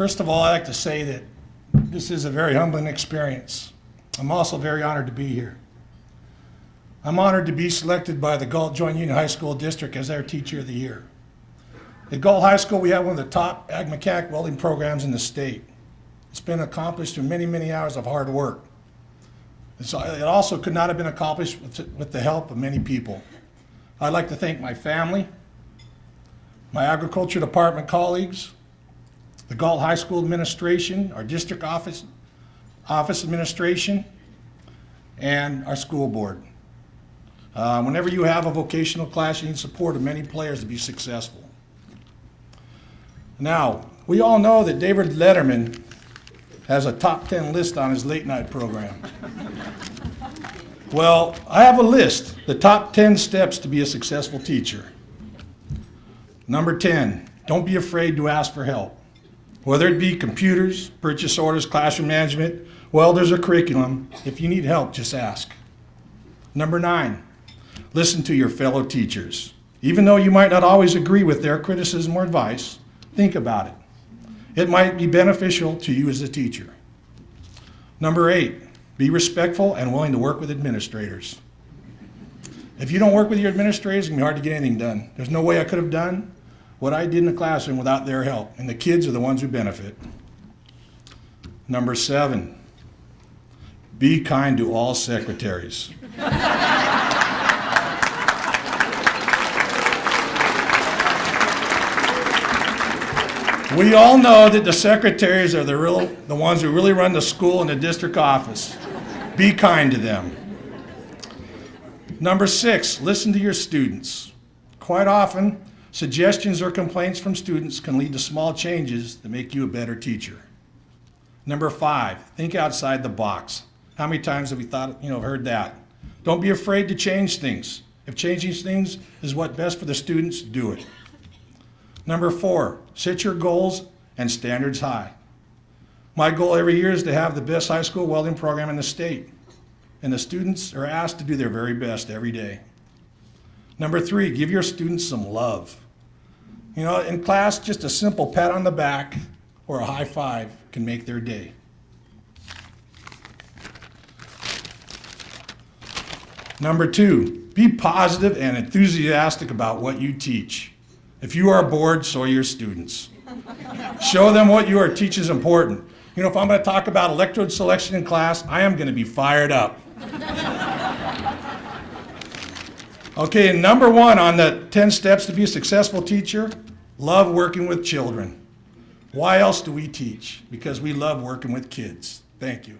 First of all, I'd like to say that this is a very humbling experience. I'm also very honored to be here. I'm honored to be selected by the Galt Joint Union High School District as their Teacher of the Year. At Galt High School, we have one of the top ag mechanic welding programs in the state. It's been accomplished through many, many hours of hard work. It's- It also could not have been accomplished with with the help of many people. I'd like to thank my family, my agriculture department colleagues, the Galt High School administration, our district office, office administration, and our school board. Uh, Whenever you have a vocational class, you need support of many players to be successful. Now, we all know that David Letterman has a top 10 list on his late night program. Well, I have a list, the top 10 steps to be a successful teacher. Number 10, don't be afraid to ask for help. Whether it be computers, purchase orders, classroom management, welders, or curriculum, if you need help, just ask. Number nine, listen to your fellow teachers. Even though you might not always agree with their criticism or advice, think about it. It might be beneficial to you as a teacher. Number eight, be respectful and willing to work with administrators. If you don't work with your administrators, it's gonna be hard to get anything done. There's no way I could have done what I did in the classroom without their help, and the kids are the ones who benefit. Number seven, be kind to all secretaries. We all know that the secretaries are the real, the ones who really run the school and the district office. Be kind to them. Number six, listen to your students. Quite often, suggestions or complaints from students can lead to small changes that make you a better teacher. Number five, think outside the box. How many times have we thought, you know, heard that? Don't be afraid to change things. If changing things is what best for the students, do it. Number four, set your goals and standards high. My goal every year is to have the best high school welding program in the state, and the students are asked to do their very best every day. Number three, give your students some love. You know, in class, just a simple pat on the back or a high five can make their day. Number two, be positive and enthusiastic about what you teach. If you are bored, so are your students. Show them what you are teaching is important. You know, if I'm going to talk about electrode selection in class, I am going to be fired up. Okay, and number one on the 10 steps to be a successful teacher, love working with children. Why else do we teach? Because we love working with kids. Thank you.